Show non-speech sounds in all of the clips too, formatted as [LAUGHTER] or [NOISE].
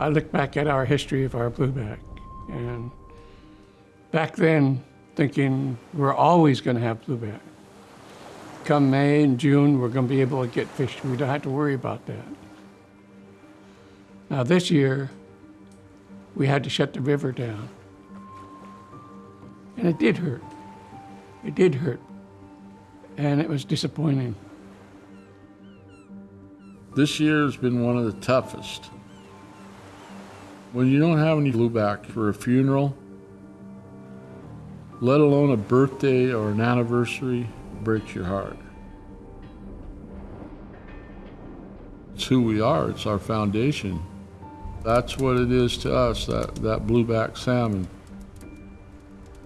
I look back at our history of our blueback, and back then, thinking we're always going to have blueback. Come May and June, we're going to be able to get fish. We don't have to worry about that. Now this year, we had to shut the river down. And it did hurt. It did hurt. And it was disappointing. This year has been one of the toughest. When you don't have any blueback for a funeral, let alone a birthday or an anniversary, breaks your heart. It's who we are, it's our foundation. That's what it is to us, that, that blueback salmon.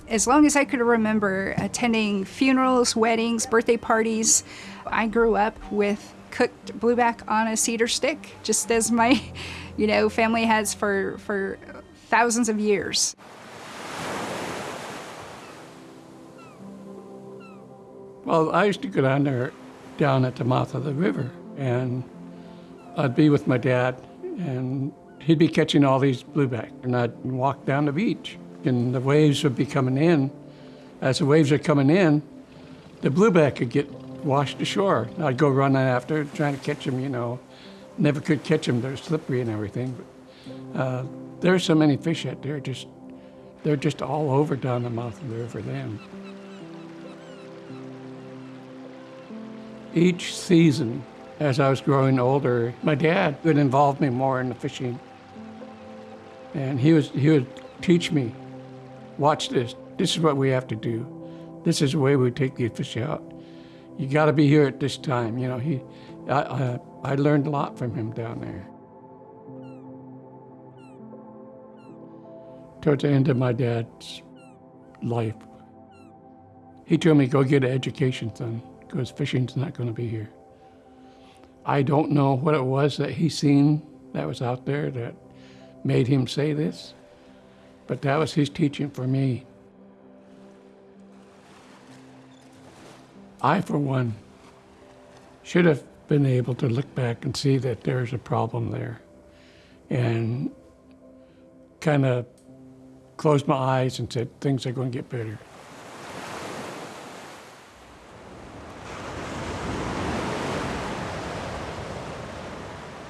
As long as I could remember attending funerals, weddings, birthday parties, I grew up with cooked blueback on a cedar stick, just as my, [LAUGHS] you know, family has for, for thousands of years. Well, I used to go down there, down at the mouth of the river, and I'd be with my dad, and he'd be catching all these blueback, and I'd walk down the beach, and the waves would be coming in. As the waves are coming in, the blueback could get washed ashore. I'd go running after, trying to catch them, you know. Never could catch them, they're slippery and everything. But, uh, there's so many fish out there, just, they're just all over down the mouth of the river then. Each season, as I was growing older, my dad would involve me more in the fishing. And he, was, he would teach me, watch this, this is what we have to do. This is the way we take the fish out. You got to be here at this time. You know, he, I, I, I learned a lot from him down there. Towards the end of my dad's life, he told me, go get an education, son, because fishing's not going to be here. I don't know what it was that he seen that was out there that made him say this, but that was his teaching for me. I, for one, should have been able to look back and see that there's a problem there and kind of closed my eyes and said, things are going to get better.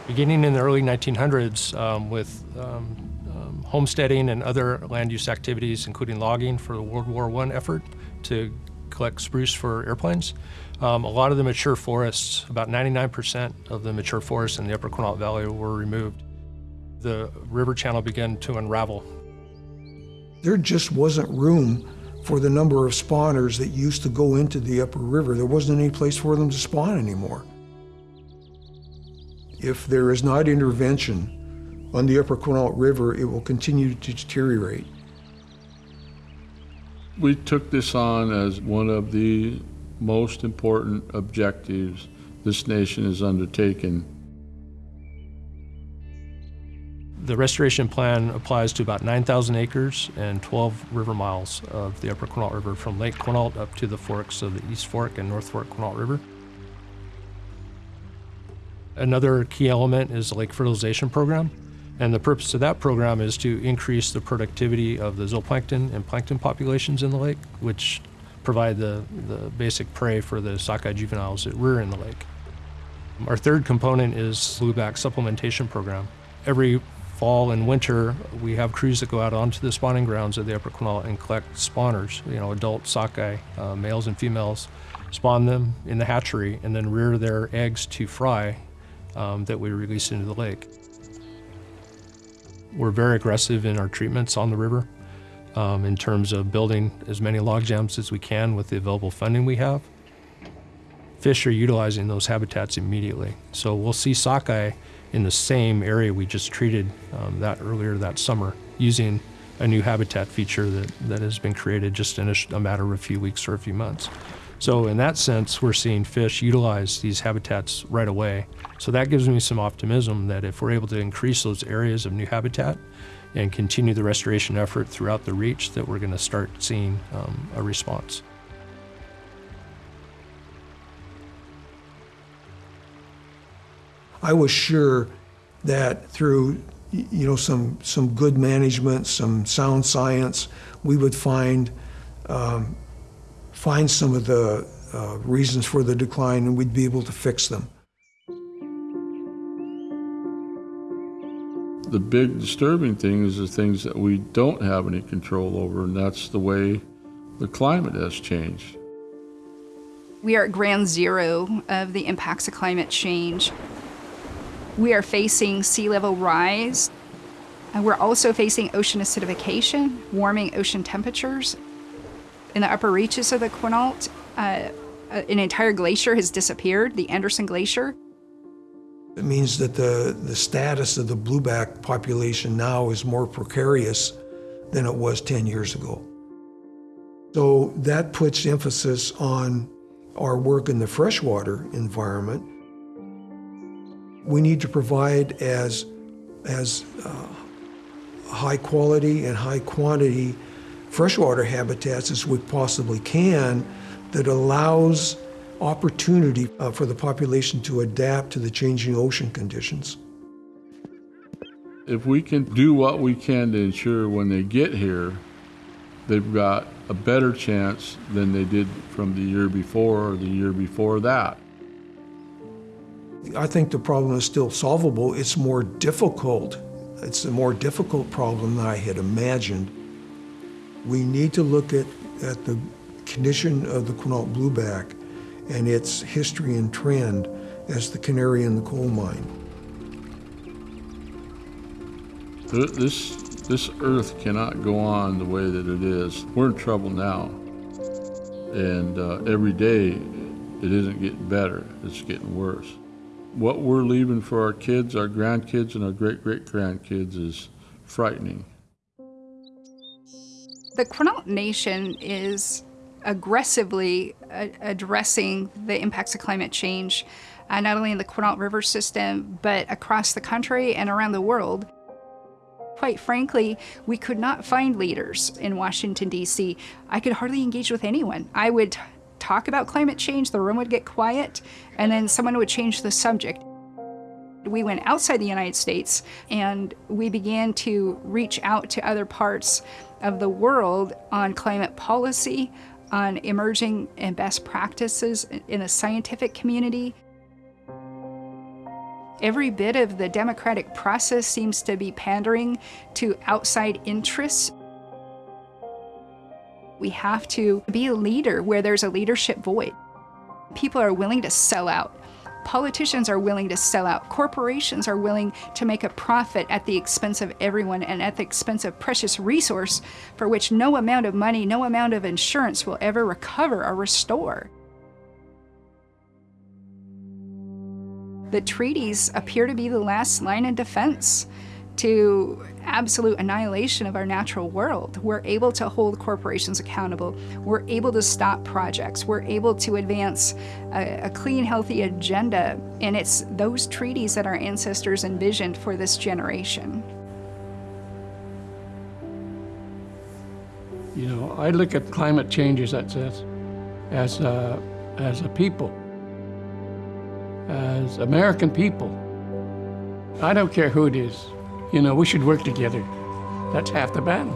Beginning in the early 1900s um, with um, um, homesteading and other land use activities, including logging for the World War I effort to spruce for airplanes. Um, a lot of the mature forests, about 99% of the mature forests in the Upper Quinault Valley were removed. The river channel began to unravel. There just wasn't room for the number of spawners that used to go into the upper river. There wasn't any place for them to spawn anymore. If there is not intervention on the upper Quinault River, it will continue to deteriorate. We took this on as one of the most important objectives this nation has undertaken. The restoration plan applies to about 9,000 acres and 12 river miles of the Upper Quinault River from Lake Quinault up to the forks of the East Fork and North Fork Quinault River. Another key element is the lake fertilization program. And the purpose of that program is to increase the productivity of the zooplankton and plankton populations in the lake, which provide the, the basic prey for the sockeye juveniles that rear in the lake. Our third component is blueback supplementation program. Every fall and winter, we have crews that go out onto the spawning grounds of the Upper Quinault and collect spawners, you know, adult sockeye, uh, males and females, spawn them in the hatchery and then rear their eggs to fry um, that we release into the lake. We're very aggressive in our treatments on the river um, in terms of building as many log jams as we can with the available funding we have. Fish are utilizing those habitats immediately. So we'll see sockeye in the same area we just treated um, that earlier that summer using a new habitat feature that, that has been created just in a, a matter of a few weeks or a few months. So in that sense, we're seeing fish utilize these habitats right away. So that gives me some optimism that if we're able to increase those areas of new habitat and continue the restoration effort throughout the reach, that we're going to start seeing um, a response. I was sure that through you know, some, some good management, some sound science, we would find, um, find some of the uh, reasons for the decline and we'd be able to fix them. The big disturbing thing is the things that we don't have any control over, and that's the way the climate has changed. We are at ground zero of the impacts of climate change. We are facing sea level rise. And we're also facing ocean acidification, warming ocean temperatures. In the upper reaches of the Quinault, uh, an entire glacier has disappeared, the Anderson Glacier. It means that the, the status of the blueback population now is more precarious than it was 10 years ago. So that puts emphasis on our work in the freshwater environment. We need to provide as, as uh, high quality and high quantity freshwater habitats as we possibly can that allows opportunity uh, for the population to adapt to the changing ocean conditions. If we can do what we can to ensure when they get here, they've got a better chance than they did from the year before or the year before that. I think the problem is still solvable. It's more difficult. It's a more difficult problem than I had imagined. We need to look at, at the condition of the Quinault blueback and its history and trend as the canary in the coal mine. This, this earth cannot go on the way that it is. We're in trouble now. And uh, every day, it isn't getting better, it's getting worse. What we're leaving for our kids, our grandkids, and our great great grandkids is frightening. The Quinault Nation is aggressively addressing the impacts of climate change, uh, not only in the Quinault River system, but across the country and around the world. Quite frankly, we could not find leaders in Washington, D.C. I could hardly engage with anyone. I would talk about climate change, the room would get quiet, and then someone would change the subject. We went outside the United States and we began to reach out to other parts of the world on climate policy, on emerging and best practices in the scientific community. Every bit of the democratic process seems to be pandering to outside interests. We have to be a leader where there's a leadership void. People are willing to sell out. Politicians are willing to sell out. Corporations are willing to make a profit at the expense of everyone and at the expense of precious resource for which no amount of money, no amount of insurance will ever recover or restore. The treaties appear to be the last line of defense to absolute annihilation of our natural world. We're able to hold corporations accountable. We're able to stop projects. We're able to advance a, a, clean, healthy agenda. And it's those treaties that our ancestors envisioned for this generation. You know, I look at climate change as, as, as, a, as a people, as American people. I don't care who it is. You know, we should work together. That's half the battle.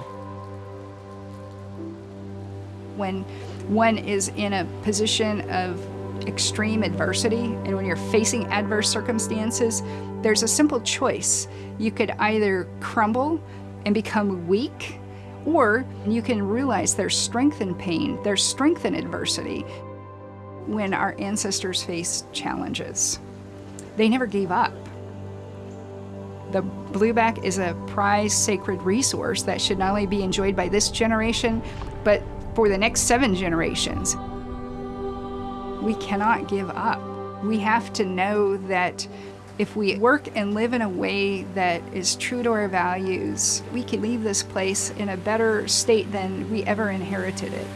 When one is in a position of extreme adversity and when you're facing adverse circumstances, there's a simple choice. You could either crumble and become weak, or you can realize there's strength in pain, there's strength in adversity. When our ancestors faced challenges, they never gave up. The blueback is a prized sacred resource that should not only be enjoyed by this generation, but for the next seven generations. We cannot give up. We have to know that if we work and live in a way that is true to our values, we can leave this place in a better state than we ever inherited it.